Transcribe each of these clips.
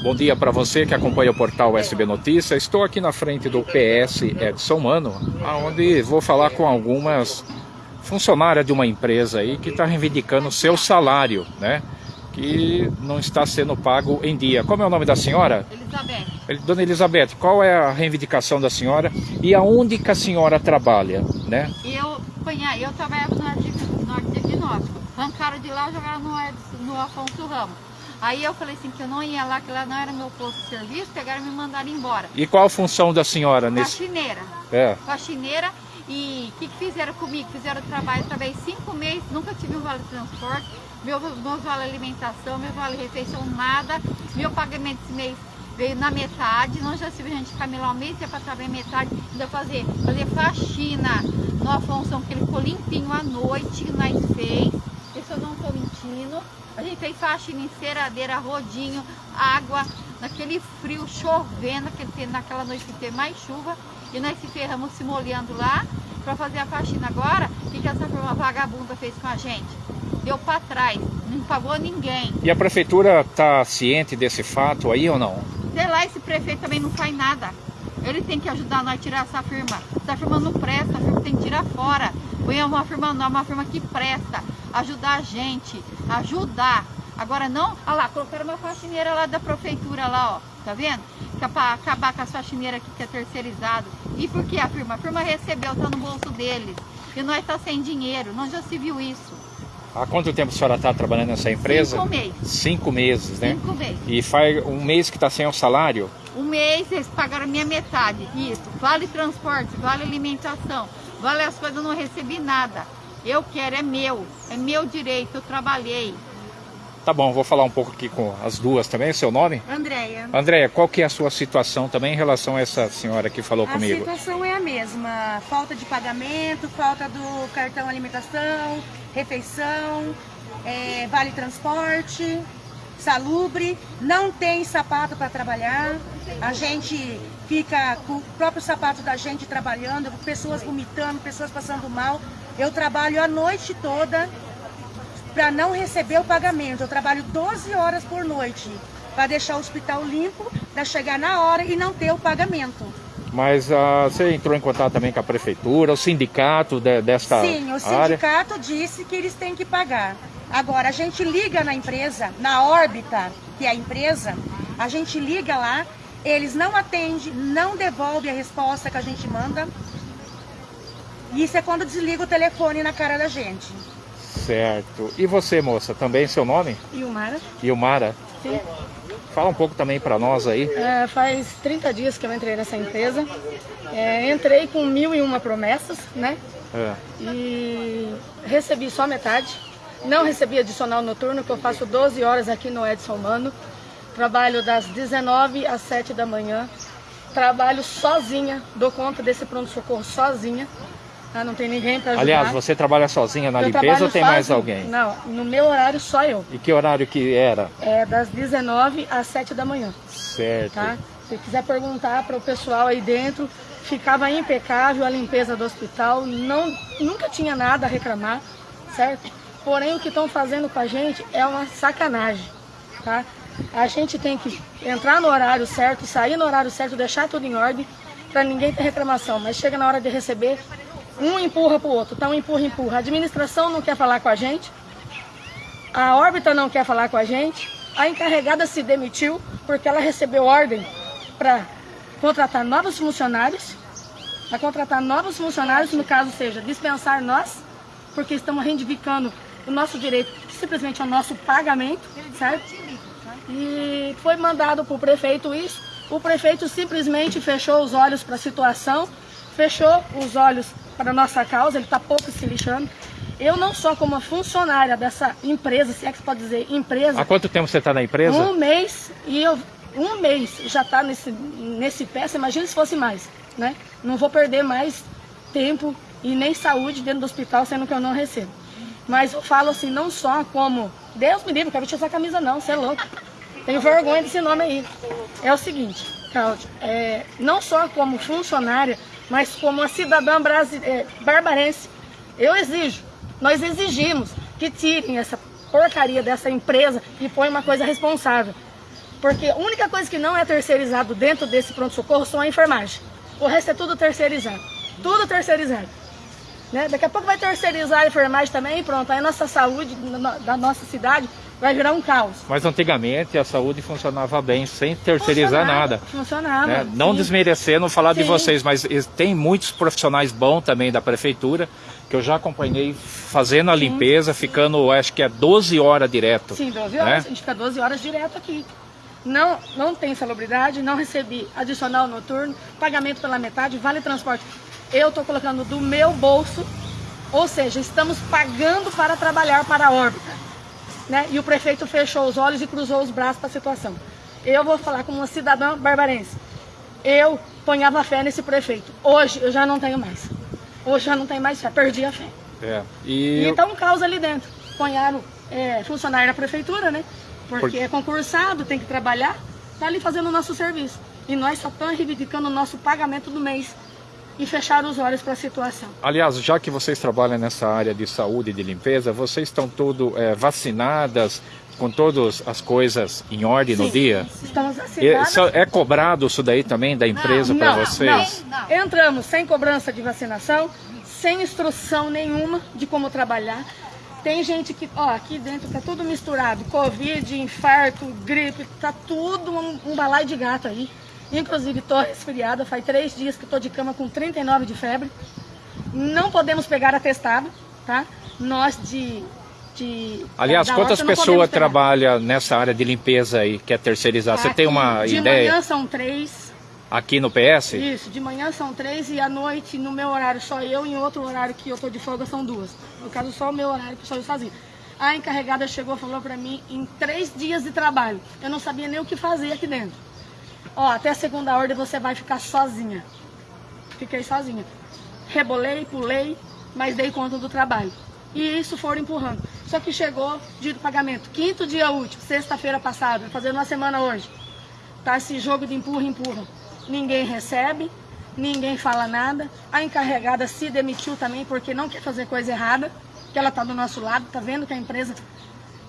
Bom dia para você que acompanha o portal SB Notícia. Estou aqui na frente do PS Edson Mano, onde vou falar com algumas funcionárias de uma empresa aí que está reivindicando seu salário, né? Que não está sendo pago em dia. Como é o nome da senhora? Elizabeth. Dona Elizabeth, qual é a reivindicação da senhora e aonde que a senhora trabalha, né? Eu, eu trabalhava no Norte de Diagnóstico. Arrancaram de lá e jogaram no, no Afonso Ramos. Aí eu falei assim, que eu não ia lá, que lá não era meu posto de serviço, pegaram e me mandaram embora. E qual a função da senhora nesse... Faxineira. É. Faxineira. E o que, que, fizeram comigo? Fizeram trabalho, trabalhei cinco meses, nunca tive um vale transporte, meu, meu vale alimentação, meu vale refeição, nada. Meu pagamento esse mês veio na metade, não já a gente ficar melhor mês, ia para trabalhar metade, ainda fazer, fazer faxina no Afonso, que ele ficou limpinho à noite, nós fez, isso eu não estou mentindo. A gente fez faxina em ceradeira, rodinho, água, naquele frio, chovendo, naquela noite que teve mais chuva. E nós se ferramos se molhando lá para fazer a faxina agora. O que, que essa firma vagabunda fez com a gente? Deu para trás, não pagou ninguém. E a prefeitura está ciente desse fato aí ou não? Sei lá, esse prefeito também não faz nada. Ele tem que ajudar nós a tirar essa firma. Essa firma não presta, a firma tem que tirar fora. Põe uma firma nova, uma firma que presta ajudar a gente, ajudar. Agora não, olha lá, colocaram uma faxineira lá da prefeitura lá, ó, tá vendo? Que é para acabar com as faxineiras aqui que é terceirizado. E por que a firma? A firma recebeu, tá no bolso deles. E nós tá sem dinheiro, não já se viu isso. Há quanto tempo a senhora está trabalhando nessa empresa? Cinco meses. Cinco meses, né? Cinco meses. E faz um mês que está sem o salário? Um mês eles pagaram a minha metade, isso. Vale transporte, vale alimentação, vale as coisas, eu não recebi nada. Eu quero, é meu, é meu direito, eu trabalhei. Tá bom, vou falar um pouco aqui com as duas também, seu nome? Andréia. Andréia, qual que é a sua situação também em relação a essa senhora que falou a comigo? A situação é a mesma, falta de pagamento, falta do cartão alimentação, refeição, é, vale transporte, salubre, não tem sapato para trabalhar, a gente fica com o próprio sapato da gente trabalhando, pessoas vomitando, pessoas passando mal. Eu trabalho a noite toda para não receber o pagamento. Eu trabalho 12 horas por noite para deixar o hospital limpo, para chegar na hora e não ter o pagamento. Mas uh, você entrou em contato também com a prefeitura, o sindicato de, desta Sim, o sindicato área. disse que eles têm que pagar. Agora, a gente liga na empresa, na órbita, que é a empresa, a gente liga lá, eles não atendem, não devolvem a resposta que a gente manda. Isso é quando desliga o telefone na cara da gente. Certo. E você, moça, também seu nome? Ilmara. Ilmara? Sim. Fala um pouco também para nós aí. É, faz 30 dias que eu entrei nessa empresa. É, entrei com mil e uma promessas, né? É. E recebi só metade. Não recebi adicional noturno, que eu faço 12 horas aqui no Edson Mano. Trabalho das 19 às 7 da manhã. Trabalho sozinha, dou conta desse pronto-socorro sozinha. Tá? Não tem ninguém para ajudar. Aliás, você trabalha sozinha na eu limpeza ou tem sozinha. mais alguém? Não, no meu horário só eu. E que horário que era? É das 19 às 7 da manhã. Certo. Tá? Se quiser perguntar para o pessoal aí dentro, ficava impecável a limpeza do hospital, não, nunca tinha nada a reclamar, certo? Porém, o que estão fazendo com a gente é uma sacanagem, tá? A gente tem que entrar no horário certo, sair no horário certo, deixar tudo em ordem, para ninguém ter reclamação. Mas chega na hora de receber, um empurra para o outro, um empurra, empurra. A administração não quer falar com a gente, a órbita não quer falar com a gente, a encarregada se demitiu porque ela recebeu ordem para contratar novos funcionários, para contratar novos funcionários, no caso seja dispensar nós, porque estamos reivindicando o nosso direito, simplesmente ao nosso pagamento, certo? E foi mandado para o prefeito isso, o prefeito simplesmente fechou os olhos para a situação, fechou os olhos para a nossa causa, ele está pouco se lixando. Eu não sou como funcionária dessa empresa, se é que se pode dizer empresa. Há quanto tempo você está na empresa? Um mês, e eu, um mês já está nesse, nesse pé, você imagina se fosse mais, né? Não vou perder mais tempo e nem saúde dentro do hospital, sendo que eu não recebo. Mas eu falo assim, não só como, Deus me livre, não quero vestir essa camisa não, você é louco. Tenho vergonha desse nome aí. É o seguinte, Cláudio, é, não só como funcionária, mas como uma cidadã brasileira, é, barbarense, eu exijo, nós exigimos que tirem essa porcaria dessa empresa e põe uma coisa responsável. Porque a única coisa que não é terceirizado dentro desse pronto-socorro são a enfermagem. O resto é tudo terceirizado. Tudo terceirizado. Né? Daqui a pouco vai terceirizar a enfermagem também pronto. Aí a nossa saúde da nossa cidade vai virar um caos. Mas antigamente a saúde funcionava bem, sem terceirizar funcionava, nada. Funcionava. Né? Não sim. desmerecendo falar Sim. de vocês, mas tem muitos profissionais bons também da prefeitura, que eu já acompanhei fazendo a limpeza, ficando acho que é 12 horas direto. Sim, 12 né? horas. A gente fica 12 horas direto aqui. Não, não tem salubridade, não recebi adicional noturno, pagamento pela metade, vale transporte. Eu estou colocando do meu bolso, ou seja, estamos pagando para trabalhar para a órbita. Né? E o prefeito fechou os olhos e cruzou os braços para a situação. Eu vou falar como uma cidadã barbarense. Eu ponhava fé nesse prefeito. Hoje eu já não tenho mais. Hoje já não tenho mais fé, perdi a fé. É. E E tá um caos ali dentro. Ponharam é, funcionário da prefeitura, né? Porque Por- é concursado, tem que trabalhar, tá ali fazendo o nosso serviço. E nós só estamos reivindicando o nosso pagamento do mês. E fecharam os olhos para a situação. Aliás, já que vocês trabalham nessa área de saúde e de limpeza, vocês estão tudo é, vacinadas, com todas as coisas em ordem no Sim, dia? Estamos vacinados. isso é cobrado isso daí também da empresa para não, vocês? não. Entramos sem cobrança de vacinação, sem instrução nenhuma de como trabalhar. Tem gente que, ó, aqui dentro tá tudo misturado, Covid, infarto, gripe, tá tudo um, um balaio de gato aí. Inclusive tô resfriada, faz três dias que tô de cama com 39 de febre. Não podemos pegar atestado, tá? Nós de... de Aliás, quantas pessoas trabalham nessa área de limpeza aí, que é terceirizada? Você tem uma de ideia manhã são três, aqui no PS? Isso, de manhã são três e à noite, no meu horário, só eu, e em outro horário que eu tô de folga, são duas. No caso, só o meu horário, que sou eu sozinha. A encarregada chegou e falou pra mim, em três dias de trabalho, eu não sabia nem o que fazer aqui dentro. Ó, até a segunda ordem você vai ficar sozinha. Fiquei sozinha. Rebolei, pulei, mas dei conta do trabalho. E isso foram empurrando. Só que chegou dia do pagamento, quinto dia útil, sexta-feira passada, fazendo uma semana hoje. Tá esse jogo de empurra, empurra. Ninguém recebe, ninguém fala nada. A encarregada se demitiu também porque não quer fazer coisa errada, que ela tá do nosso lado, tá vendo que a empresa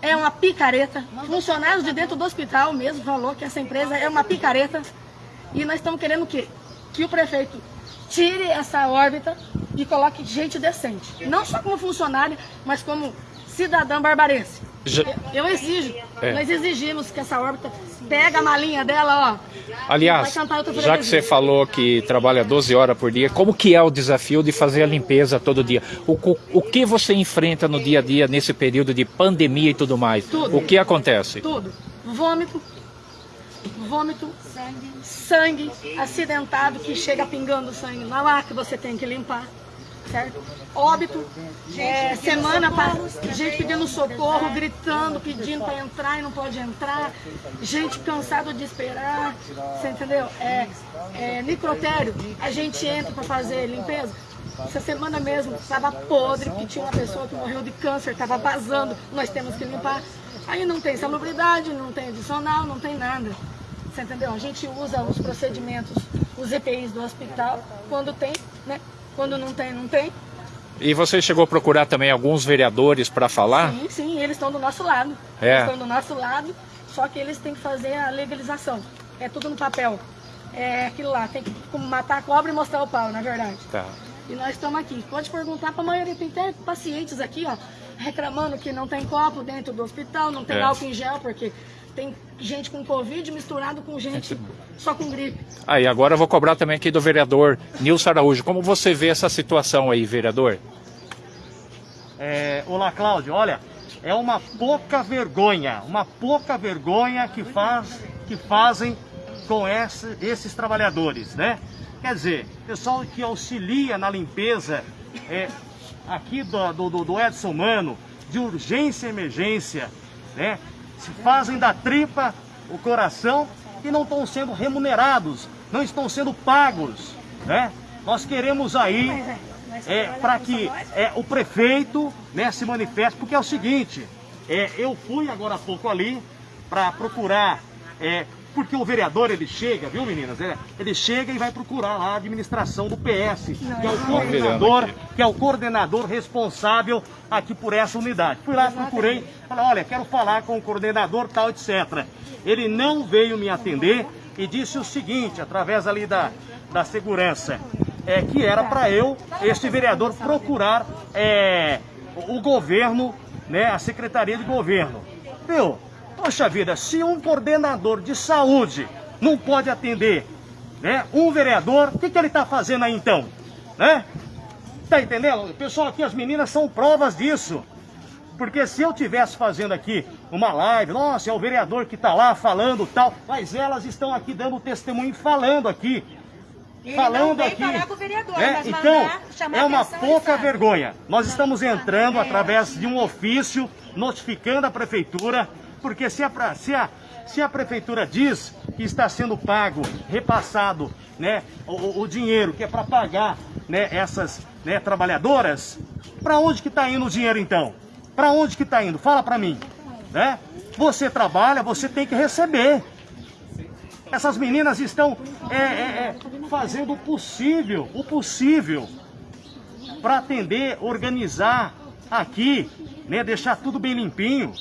é uma picareta. Funcionários de dentro do hospital mesmo falou que essa empresa é uma picareta. E nós estamos querendo o quê? Que o prefeito tire essa órbita e coloque gente decente. Não só como funcionária, mas como cidadã barbarense. Já- Eu, exijo, É. nós exigimos que essa órbita pega a malinha dela, ó. Aliás, já que você falou que trabalha 12 horas por dia, como que é o desafio de fazer a limpeza todo dia? O, o que você enfrenta no dia a dia nesse período de pandemia e tudo mais? Tudo. O que acontece? Tudo. Vômito, vômito, sangue, acidentado que chega pingando sangue na lá que você tem que limpar, certo? Óbito, é, semana para gente pedindo socorro, gritando, pedindo para entrar e não pode entrar, gente cansada de esperar, você entendeu? É, é, necrotério, a gente entra para fazer limpeza. Essa semana mesmo estava podre, que tinha uma pessoa que morreu de câncer, estava vazando, nós temos que limpar. Aí não tem salubridade, não tem adicional, não tem nada. Você entendeu? A gente usa os procedimentos, os EPIs do hospital, quando tem, né? Quando não tem, não tem. E você chegou a procurar também alguns vereadores para falar? Sim, sim, eles estão do nosso lado. É. Eles estão do nosso lado, só que eles têm que fazer a legalização. É tudo no papel. É aquilo lá, tem que matar a cobra e mostrar o pau, na verdade. Tá. E nós estamos aqui. Pode perguntar para a maioria, tem até pacientes aqui, ó, reclamando que não tem copo dentro do hospital, não tem É. álcool em gel, porque tem gente com Covid misturado com gente só com gripe. Aí, agora eu vou cobrar também aqui do vereador Nilson Araújo. Como você vê essa situação aí, vereador? É, olá, Cláudio. Olha, é uma pouca vergonha, uma pouca vergonha que, faz, que fazem com esse- esses trabalhadores, né? Quer dizer, pessoal que auxilia na limpeza é, aqui do, do, do Edson Mano, de urgência e emergência, né? Se fazem da tripa o coração e não estão sendo remunerados, não estão sendo pagos, né? Nós queremos aí é, para que é, o prefeito né, se manifeste, porque é o seguinte, é, eu fui agora há pouco ali para procurar é, porque o vereador ele chega, viu meninas? Ele, ele chega e vai procurar lá a administração do PS, que é o coordenador, que é o coordenador responsável aqui por essa unidade. Fui lá, procurei, falei, olha, quero falar com o coordenador tal, etc. Ele não veio me atender e disse o seguinte, através ali da, da segurança, é, que era para eu, este vereador, procurar é, o governo, né, a Secretaria de Governo. Viu? Poxa vida, se um coordenador de saúde não pode atender né, um vereador, o que, que ele está fazendo aí então? Né? Tá entendendo? Pessoal, aqui as meninas são provas disso. Porque se eu tivesse fazendo aqui uma live, nossa, é o vereador que está lá falando tal, mas elas estão aqui dando testemunho falando aqui. Ele falando aqui. vereador, né? Então, é uma pouca vergonha. Nós estamos entrando através de um ofício notificando a prefeitura, porque se a, se a, se a prefeitura diz que está sendo pago, repassado, né, o- o, o dinheiro que é para pagar né, essas né, trabalhadoras, para onde que está indo o dinheiro então? Para onde que está indo? Fala para mim. Né? Você trabalha, você tem que receber. Essas meninas estão é, é, é, fazendo o possível, o possível, para atender, organizar aqui, né, deixar tudo bem limpinho.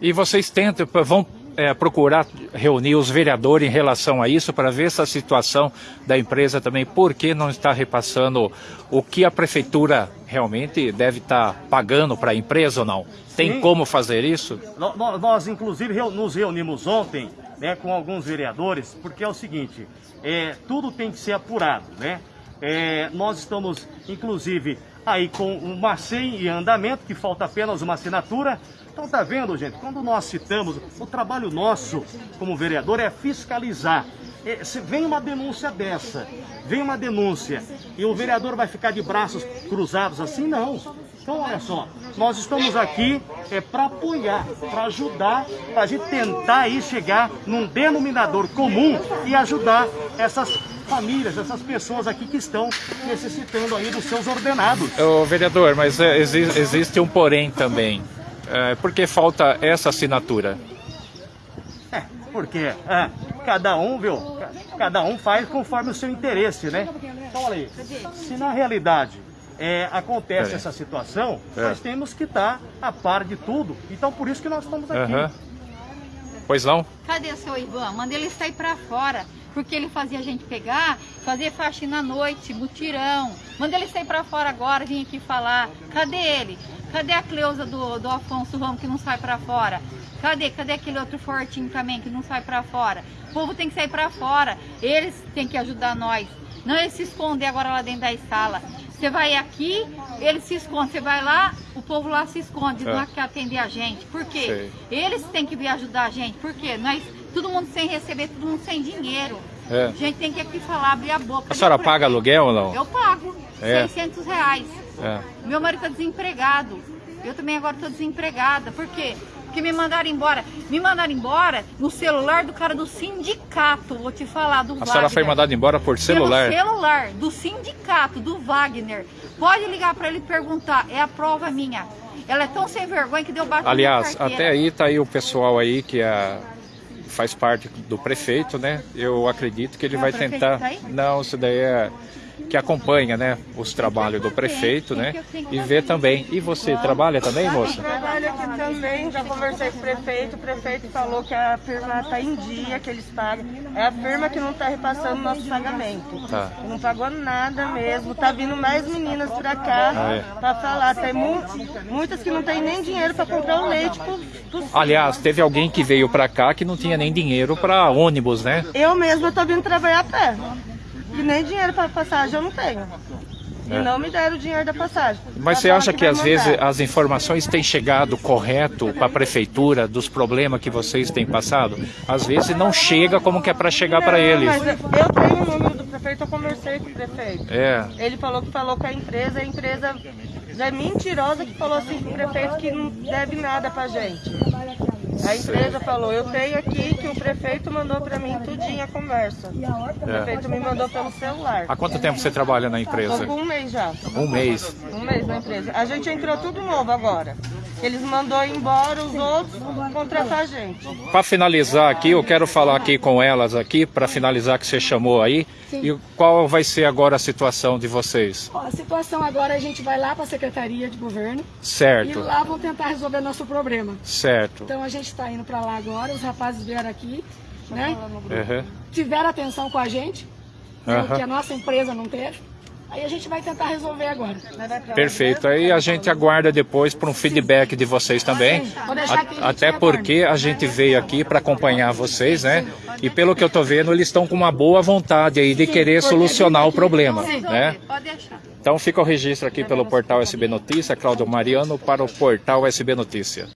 E vocês tentam, vão é, procurar reunir os vereadores em relação a isso para ver essa situação da empresa também, por que não está repassando o que a prefeitura realmente deve estar pagando para a empresa ou não? Tem Sim. como fazer isso? No- Nós, inclusive, nos reunimos ontem né, com alguns vereadores, porque é o seguinte, é, tudo tem que ser apurado, né? É, nós estamos, inclusive, aí com uma SEI em andamento, que falta apenas uma assinatura. Então tá vendo, gente, quando nós citamos, o trabalho nosso como vereador é fiscalizar. É, vem uma denúncia dessa, vem uma denúncia, e o vereador vai ficar de braços cruzados assim? Não. Então, olha só, nós estamos aqui é, para apoiar, para ajudar, para a gente tentar aí chegar num denominador comum e ajudar essas famílias, essas pessoas aqui que estão necessitando aí dos seus ordenados. Ô, vereador, mas é, exi- existe um porém também. É, por que falta essa assinatura? É, porque é, cada um, viu? ca- Cada um faz conforme o seu interesse, né? Então, olha aí, se na realidade é, acontece Peraí. essa situação, É. nós temos que estar a par de tudo. Então, por isso que nós estamos aqui. Aham. Pois não? Cadê o seu Ivan? Manda ele sair pra fora. Porque ele fazia a gente pegar, fazer faxina à noite, mutirão. Manda ele sair pra fora agora, vir aqui falar. Cadê ele? Cadê a Cleusa do, do Afonso Ramos que não sai pra fora? Cadê? Cadê aquele outro fortinho também que não sai pra fora? O povo tem que sair pra fora. Eles têm que ajudar nós. Não eles se esconder agora lá dentro da sala. Você vai aqui, eles se escondem. Você vai lá, o povo lá se esconde, É. não quer atender a gente. Por quê? Sei. Eles têm que vir ajudar a gente. Por quê? Nós, todo mundo sem receber, todo mundo sem dinheiro. É. A gente tem que aqui falar, abrir a boca. A senhora paga aluguel ou não? Eu pago. É. 600 reais. É. Meu marido está desempregado. Eu também agora estou desempregada. Por quê? Porque me mandaram embora. Me mandaram embora no celular do cara do sindicato. Vou te falar, do A senhora foi Wagner. mandada embora por celular? Pelo celular do sindicato, do Wagner. Pode ligar para ele e perguntar. É a prova minha. Ela é tão sem vergonha que deu baixo Aliás, até aí tá aí o pessoal aí que é, faz parte do prefeito, né? Eu acredito que ele Não, vai o prefeito tentar. tá? Não, isso daí é que acompanha, né, os trabalhos do prefeito, né? E vê também. E você trabalha também, moça? Trabalho aqui também, já conversei com o prefeito, o prefeito falou que a firma está em dia, que eles pagam. É a firma que não está repassando nosso pagamento. Tá. Não pagou nada mesmo. Tá vindo mais meninas pra cá Ah, é. pra falar. Tem mu muitas que não tem nem dinheiro pra comprar o leite pro, pro Aliás, teve alguém que veio pra cá que não tinha nem dinheiro pra ônibus, né? Eu mesma tô vindo trabalhar a pé. E nem dinheiro pra passagem eu não tenho. É. E não me deram o dinheiro da passagem. Mas você acha que vai às vezes as informações têm chegado correto para a prefeitura dos problemas que vocês têm passado? Às vezes não chega como que é para chegar para eles. Mas eu tenho o número do prefeito, eu conversei com o prefeito. É. Ele falou que falou com a empresa, a empresa é mentirosa que falou assim pro prefeito que não deve nada pra gente. A empresa falou, eu tenho aqui que o prefeito mandou para mim tudinho a conversa. O prefeito me mandou pelo celular. Há quanto tempo você trabalha na empresa? um mês já. Um mês. Um mês na empresa. A gente entrou tudo novo agora. Eles mandou embora os outros contratar a gente. Para finalizar aqui, eu quero falar aqui com elas aqui, para finalizar que você chamou aí, e qual vai ser agora a situação de vocês? Ó, a situação agora a gente vai lá para a Secretaria de Governo e Certo, lá vão tentar resolver nosso problema. certo. Então a gente está indo para lá agora, os rapazes vieram aqui, né? Uhum. Tiveram atenção com a gente, Aham. que a nossa empresa não teve. Aí a gente vai tentar resolver agora. Perfeito. Aí a gente aguarda depois por um feedback de vocês também. Vou deixar aqui, a gente A- Até porque a gente veio aqui para acompanhar vocês, né? E pelo que eu tô vendo, eles estão com uma boa vontade aí de querer solucionar o problema, né? Pode deixar. Então fica o registro aqui pelo portal SB Notícia, Cláudio Mariano para o portal SB Notícia.